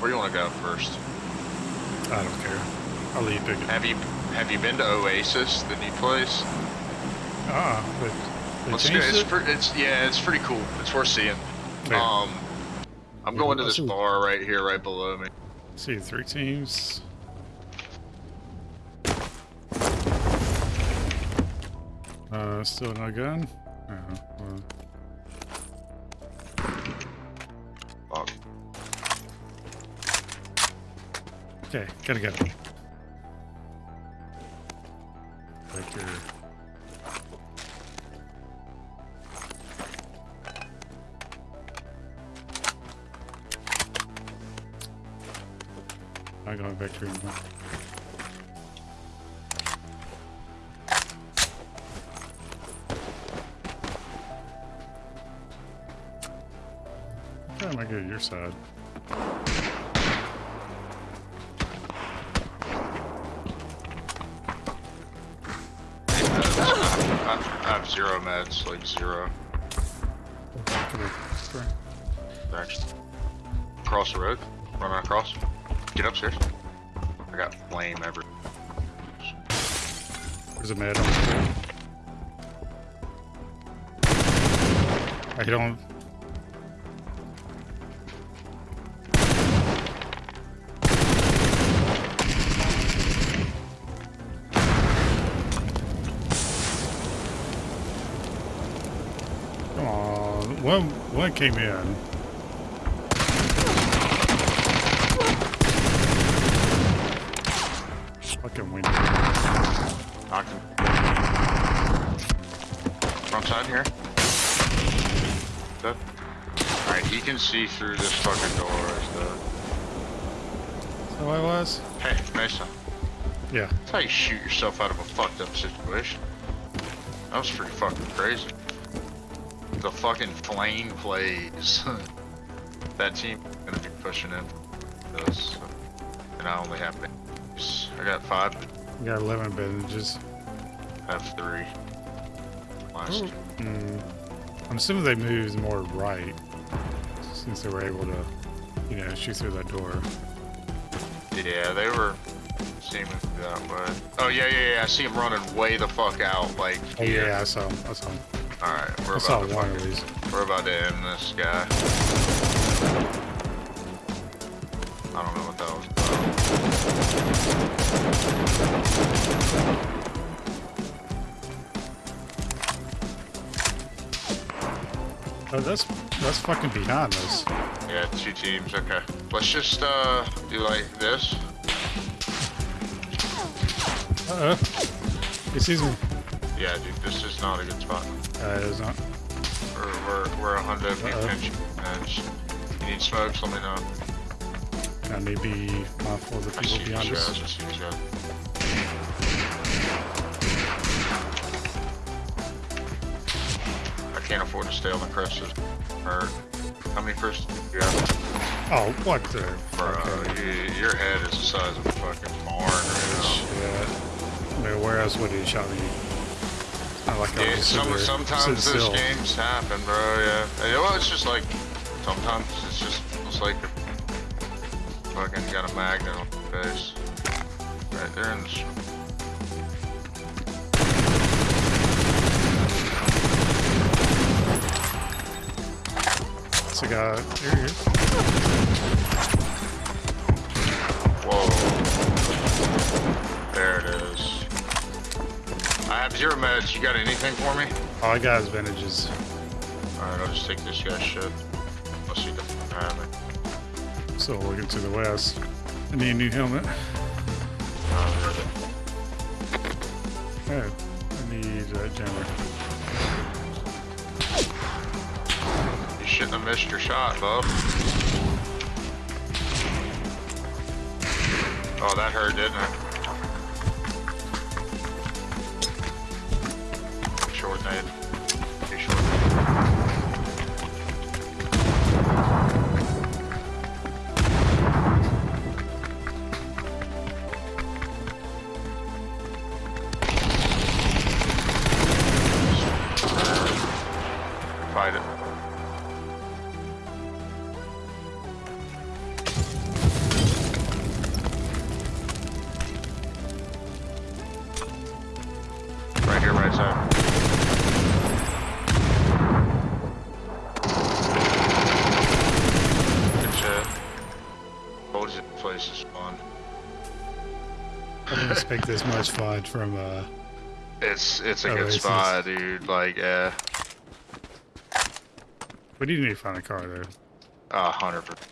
Where you want to go first? I don't care. I'll let you pick it. Have you have you been to Oasis, the new place? Ah, but they go. It's, it? it's yeah, it's pretty cool. It's worth seeing. Yeah. Um, I'm going to this bar right here, right below me. See, three teams. Uh, still no gun? Well, okay, gotta go. Back here. I'm going back here. anymore. How am I get to your side? Have, zero meds, like zero. Actually, cross the road, run across, get upstairs. I got flame every. There's a med on the. I don't. One, one came in. Fucking window. Knocked him. Front side here. Dead. Alright, he can see through this fucking door. Is the... So I was? Hey, Mason. Yeah. That's how you shoot yourself out of a fucked up situation. That was pretty fucking crazy. The fucking flame plays. that team gonna be pushing in this. And I only have bandages. I got five, I got 11 bandages. I have three. Last Mm, I'm assuming they moved more right since they were able to, you know, shoot through that door. Yeah, they were seeming that way. Oh yeah, yeah, yeah. I see him running way the fuck out. Like, Oh yeah, I saw him. I saw him. All right, we're I about to one we're about to end this guy. I don't know what that was. About. Oh, that's that's fucking behind us. Yeah, two teams. Okay, let's just uh do like this. Uh oh. He sees me. Yeah, dude, this is not a good spot. Uh, it's not. We're we're we're a hundred feet Uh-oh. pinch. And you need smokes? Let me know. I need to be mindful of the people behind us. I see guys. I can't afford to stay on the crest. Or how many first? Yeah, Oh, what the? bro. fuck? You, your head is the size of a fucking barn right now. Shit. I mean, where else would he shot me? Like I was some, sometimes those games happen, bro. Yeah. Well, it's just like sometimes it's just it's like fucking got a magnet on the face. Right there in the. s- It's a guy. Here he. Whoa. There it is. I have zero meds. You got anything for me? All I got is bandages. Alright, I'll just take this guy's shit. Unless you don't have it. So looking to the west. I need a new helmet. Oh, I need that jammer. you shouldn't have missed your shot, bub. Oh, that hurt, didn't it? Expect this much fun from uh It's it's a Oh, good it's- spot, dude. Like, yeah, we do you need to find a car though. a hundred percent.